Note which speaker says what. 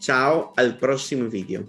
Speaker 1: Ciao al prossimo video.